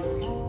Hallelujah.